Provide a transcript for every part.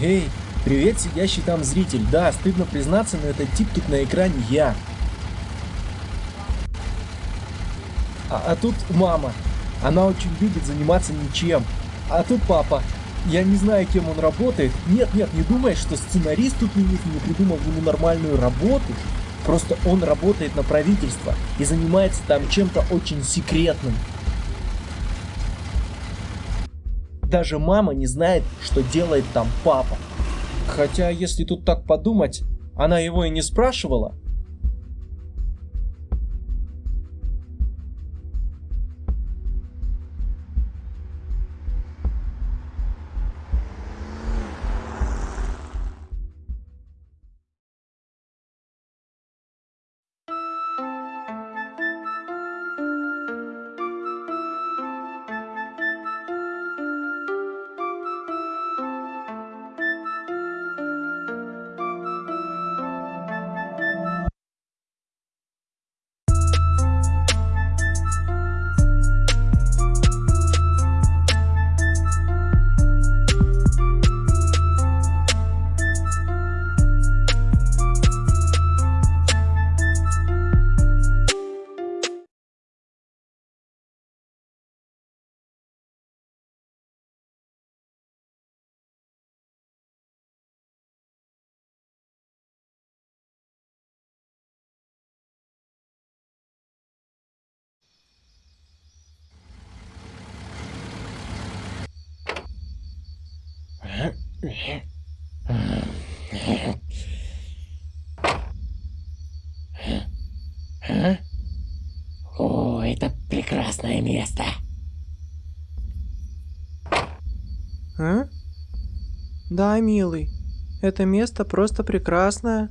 Эй, привет, сидящий там зритель. Да, стыдно признаться, но этот тип тут на экране я. А, а тут мама. Она очень любит заниматься ничем. А тут папа. Я не знаю, кем он работает. Нет, нет, не думай, что сценарист тут ленив не придумал ему нормальную работу. Просто он работает на правительство и занимается там чем-то очень секретным. Даже мама не знает, что делает там папа. Хотя, если тут так подумать, она его и не спрашивала. О, это прекрасное место. А? Да, милый. Это место просто прекрасное.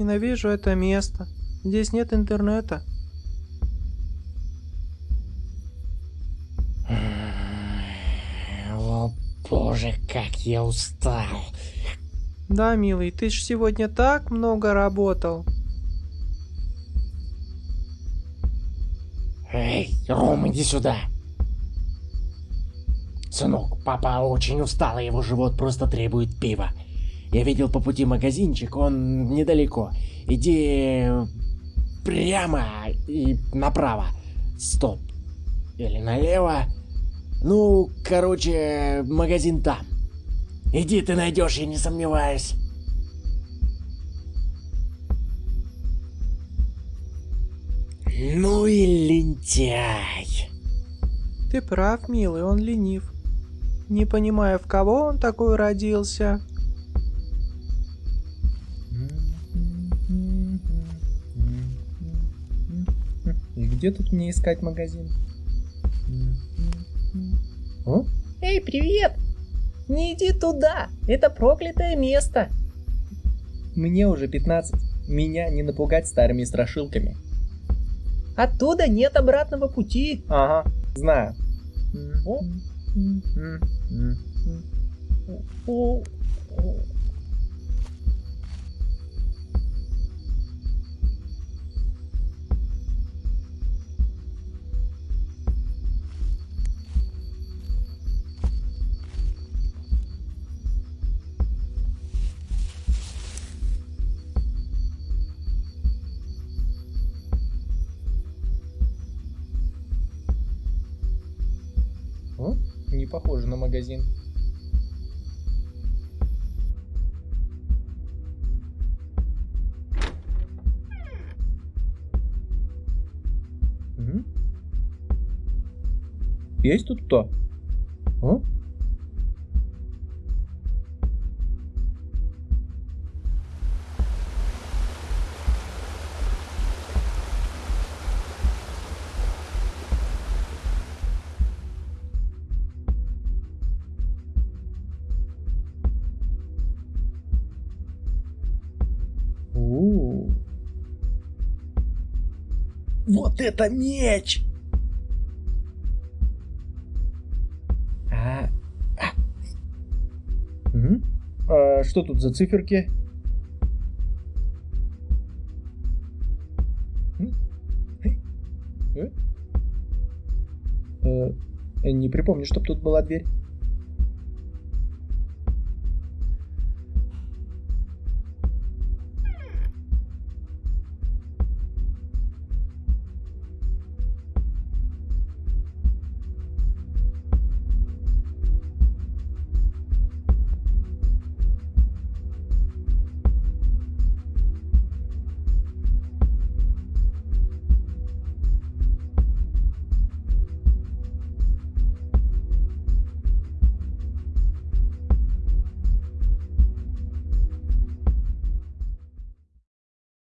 Ненавижу это место. Здесь нет интернета. О, боже, как я устал. Да, милый, ты ж сегодня так много работал. Эй, Ром, иди сюда. Сынок, папа очень устал, и его живот просто требует пива. Я видел по пути магазинчик, он недалеко. Иди прямо и направо. Стоп. Или налево. Ну, короче, магазин там. Иди, ты найдешь, я не сомневаюсь. Ну и лентяй. Ты прав, милый, он ленив. Не понимая, в кого он такой родился. Где тут мне искать магазин? О? Эй, привет! Не иди туда! Это проклятое место! Мне уже 15. Меня не напугать старыми страшилками. Оттуда нет обратного пути! Ага, знаю. О, о, не похоже на магазин. Есть тут кто? О? У. Вот это меч! А, а. А что тут за циферки? М? Э? Э, Не припомню, чтоб тут была дверь.